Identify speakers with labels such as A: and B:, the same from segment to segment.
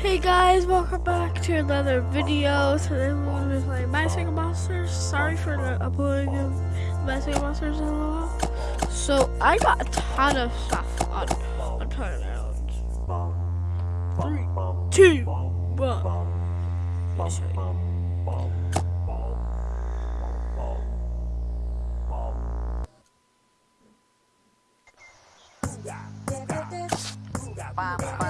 A: Hey guys, welcome back to another video. Today we're going to be playing My Singing Monsters. Sorry for the uploading of My Singing Monsters in a while. So I got a ton of stuff on on Planet Islands. Three, two, one. Let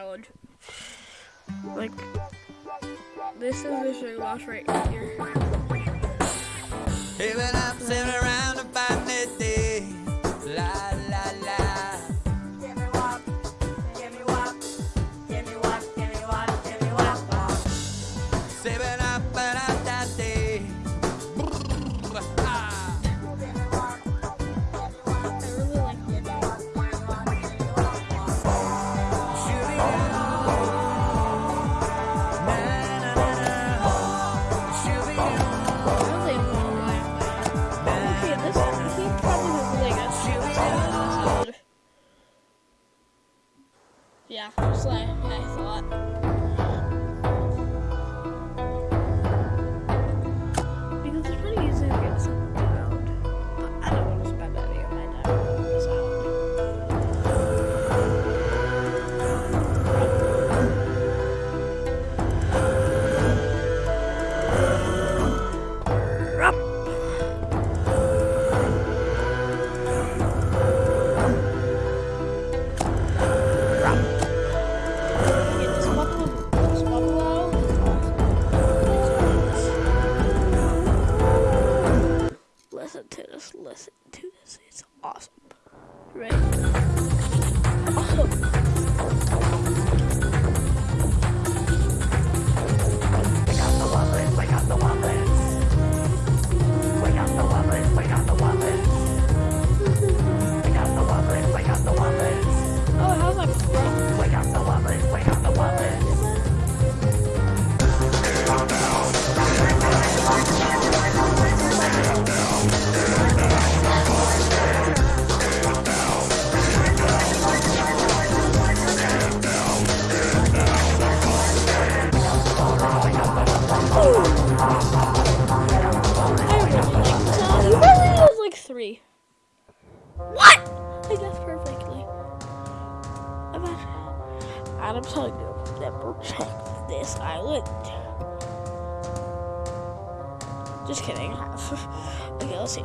A: Island. Like this is the sugar box right here. Just like I thought. Awesome. Right? Three. What? I guess perfectly. And I'm telling you, never check this island. Just kidding. I okay, let's see.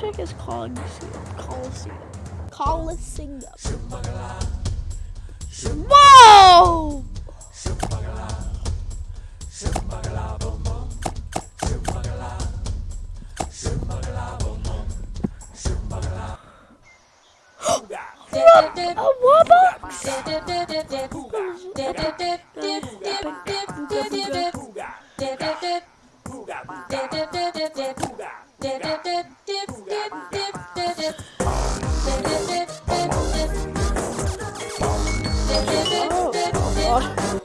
A: Check his Coliseum. Coliseum. Coliseum. Whoa! A Wubbox? Oh,